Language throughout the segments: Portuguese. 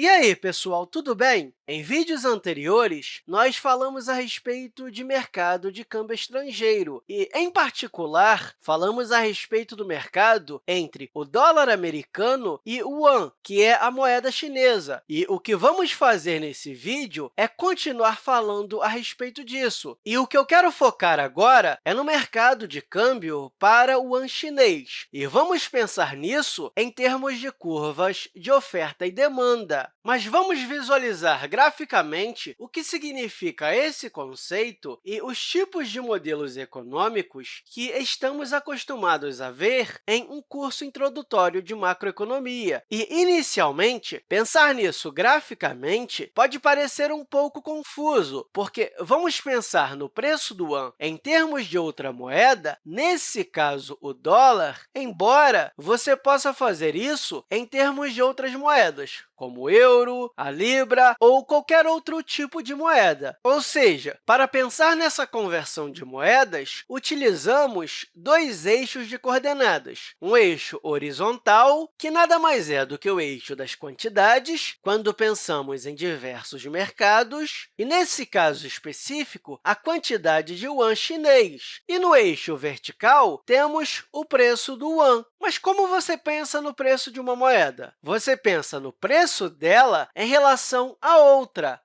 E aí, pessoal, tudo bem? Em vídeos anteriores, nós falamos a respeito de mercado de câmbio estrangeiro e, em particular, falamos a respeito do mercado entre o dólar americano e o yuan, que é a moeda chinesa. E o que vamos fazer nesse vídeo é continuar falando a respeito disso. E o que eu quero focar agora é no mercado de câmbio para o yuan chinês. E vamos pensar nisso em termos de curvas de oferta e demanda. Mas vamos visualizar graficamente o que significa esse conceito e os tipos de modelos econômicos que estamos acostumados a ver em um curso introdutório de macroeconomia. E, inicialmente, pensar nisso graficamente pode parecer um pouco confuso, porque vamos pensar no preço do yuan em termos de outra moeda, nesse caso, o dólar, embora você possa fazer isso em termos de outras moedas, como o euro, a libra ou qualquer outro tipo de moeda. Ou seja, para pensar nessa conversão de moedas, utilizamos dois eixos de coordenadas. Um eixo horizontal, que nada mais é do que o eixo das quantidades, quando pensamos em diversos mercados, e, nesse caso específico, a quantidade de yuan chinês. E no eixo vertical, temos o preço do yuan. Mas como você pensa no preço de uma moeda? Você pensa no preço dela em relação a outra.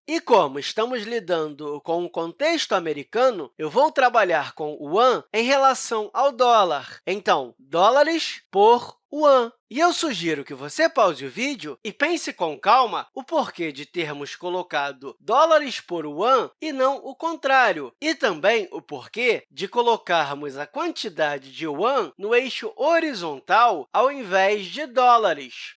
E como estamos lidando com um contexto americano, eu vou trabalhar com o yuan em relação ao dólar. Então, dólares por yuan. E eu sugiro que você pause o vídeo e pense com calma o porquê de termos colocado dólares por yuan e não o contrário, e também o porquê de colocarmos a quantidade de yuan no eixo horizontal ao invés de dólares.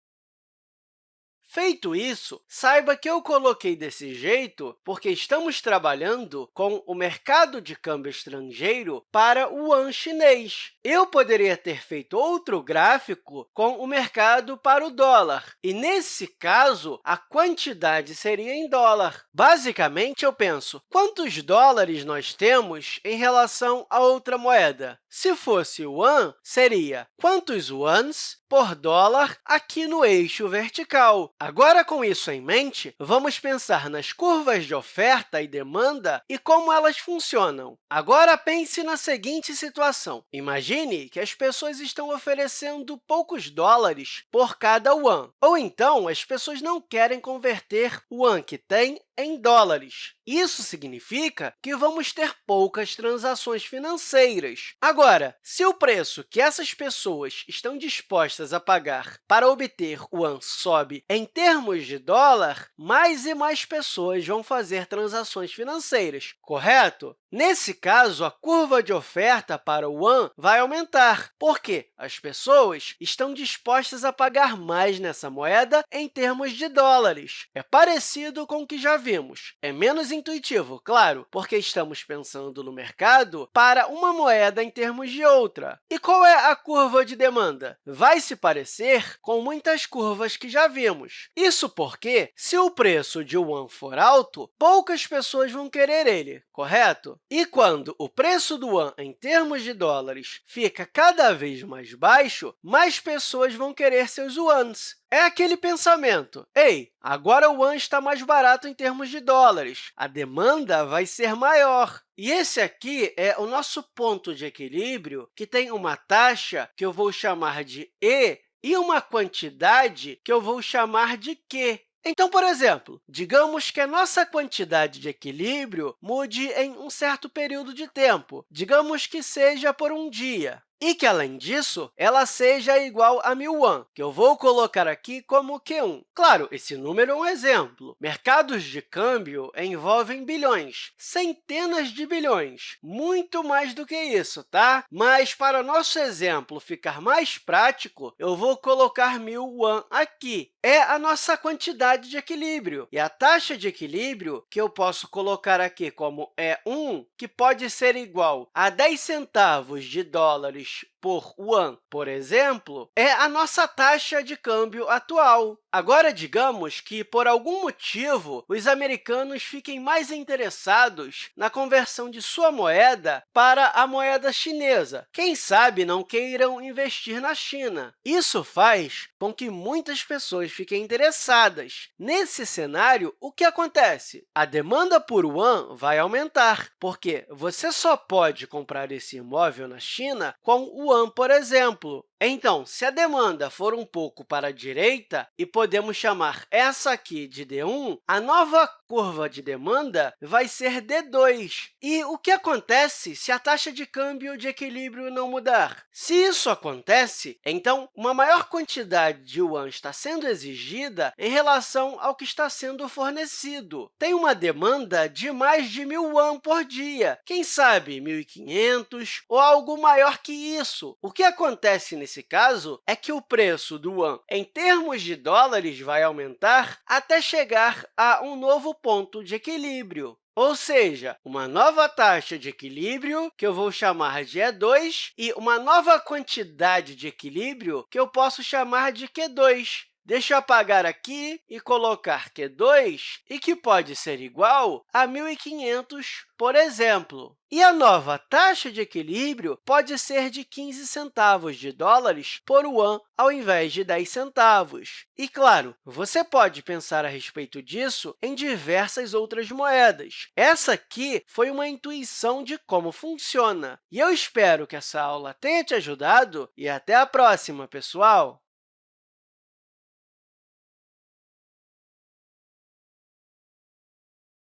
Feito isso, saiba que eu coloquei desse jeito porque estamos trabalhando com o mercado de câmbio estrangeiro para o yuan chinês. Eu poderia ter feito outro gráfico com o mercado para o dólar, e, nesse caso, a quantidade seria em dólar. Basicamente, eu penso, quantos dólares nós temos em relação a outra moeda? Se fosse yuan, seria quantos yuans por dólar aqui no eixo vertical. Agora, com isso em mente, vamos pensar nas curvas de oferta e demanda e como elas funcionam. Agora, pense na seguinte situação. Imagine que as pessoas estão oferecendo poucos dólares por cada yuan, ou então as pessoas não querem converter o yuan que têm em dólares. Isso significa que vamos ter poucas transações financeiras. Agora, se o preço que essas pessoas estão dispostas a pagar para obter o yuan sobe em termos de dólar, mais e mais pessoas vão fazer transações financeiras, correto? Nesse caso, a curva de oferta para o yuan vai aumentar, porque as pessoas estão dispostas a pagar mais nessa moeda em termos de dólares. É parecido com o que já vimos. É menos intuitivo, claro, porque estamos pensando no mercado para uma moeda em termos de outra. E qual é a curva de demanda? Vai se parecer com muitas curvas que já vimos. Isso porque, se o preço de yuan for alto, poucas pessoas vão querer ele, correto? E quando o preço do yuan em termos de dólares fica cada vez mais baixo, mais pessoas vão querer seus yuans. É aquele pensamento, ei, agora o yuan está mais barato em termos de dólares, a demanda vai ser maior. E esse aqui é o nosso ponto de equilíbrio, que tem uma taxa que eu vou chamar de E e uma quantidade que eu vou chamar de Q. Então, por exemplo, digamos que a nossa quantidade de equilíbrio mude em um certo período de tempo, digamos que seja por um dia e que, além disso, ela seja igual a 1.001, que eu vou colocar aqui como Q1. Claro, esse número é um exemplo. Mercados de câmbio envolvem bilhões, centenas de bilhões, muito mais do que isso, tá? Mas, para nosso exemplo ficar mais prático, eu vou colocar 1.001 aqui. É a nossa quantidade de equilíbrio. E a taxa de equilíbrio, que eu posso colocar aqui como E1, que pode ser igual a 10 centavos de dólares por yuan, por exemplo, é a nossa taxa de câmbio atual. Agora, digamos que, por algum motivo, os americanos fiquem mais interessados na conversão de sua moeda para a moeda chinesa. Quem sabe não queiram investir na China. Isso faz com que muitas pessoas fiquem interessadas. Nesse cenário, o que acontece? A demanda por yuan vai aumentar, porque você só pode comprar esse imóvel na China com o yuan, por exemplo. Então, se a demanda for um pouco para a direita, e podemos chamar essa aqui de D1, a nova curva de demanda vai ser D2. E o que acontece se a taxa de câmbio de equilíbrio não mudar? Se isso acontece, então uma maior quantidade de yuan está sendo exigida em relação ao que está sendo fornecido. Tem uma demanda de mais de 1.000 yuan por dia, quem sabe 1.500 ou algo maior que isso. O que acontece nesse caso é que o preço do yuan, em termos de dólares, vai aumentar até chegar a um novo ponto de equilíbrio. Ou seja, uma nova taxa de equilíbrio, que eu vou chamar de E2, e uma nova quantidade de equilíbrio, que eu posso chamar de Q2. Deixa eu apagar aqui e colocar Q2, e que pode ser igual a 1.500, por exemplo. E a nova taxa de equilíbrio pode ser de 15 centavos de dólares por yuan, ao invés de 10 centavos. E, claro, você pode pensar a respeito disso em diversas outras moedas. Essa aqui foi uma intuição de como funciona. E eu espero que essa aula tenha te ajudado e até a próxima, pessoal!